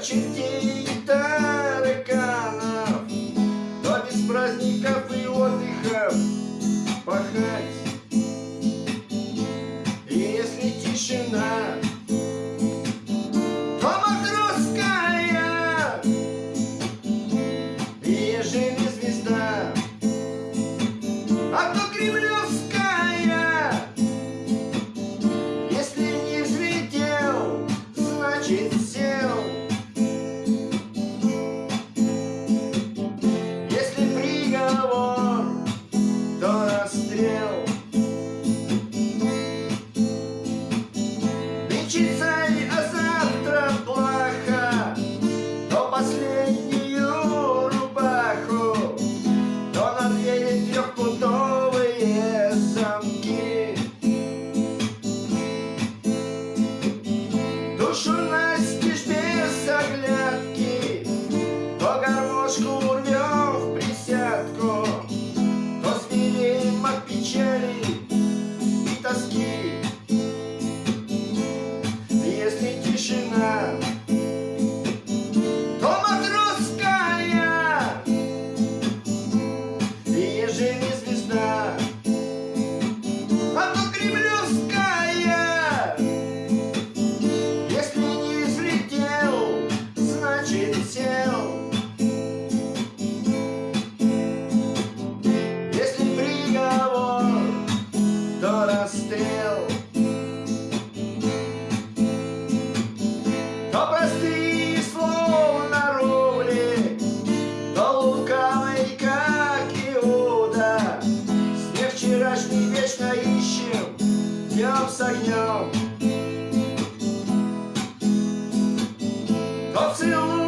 чертей и тараканов, но без праздников и отдыхов пахать. И если тишина, то матросская, и ежели звезда, а то Кремлю. лечиться жизни тишина То матросская. И ежели звезда А то кремлевская. Если не взлетел, значит сел. Если приговор, то расстрел. 없어요.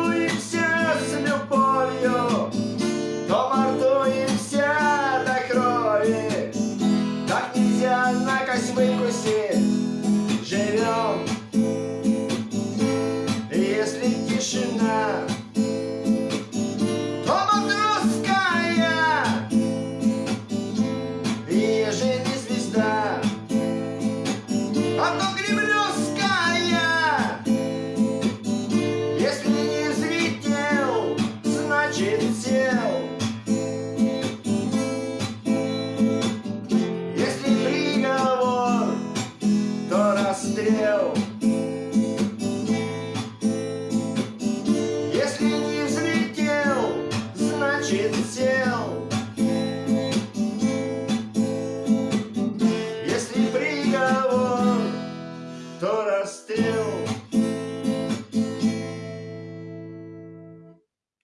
still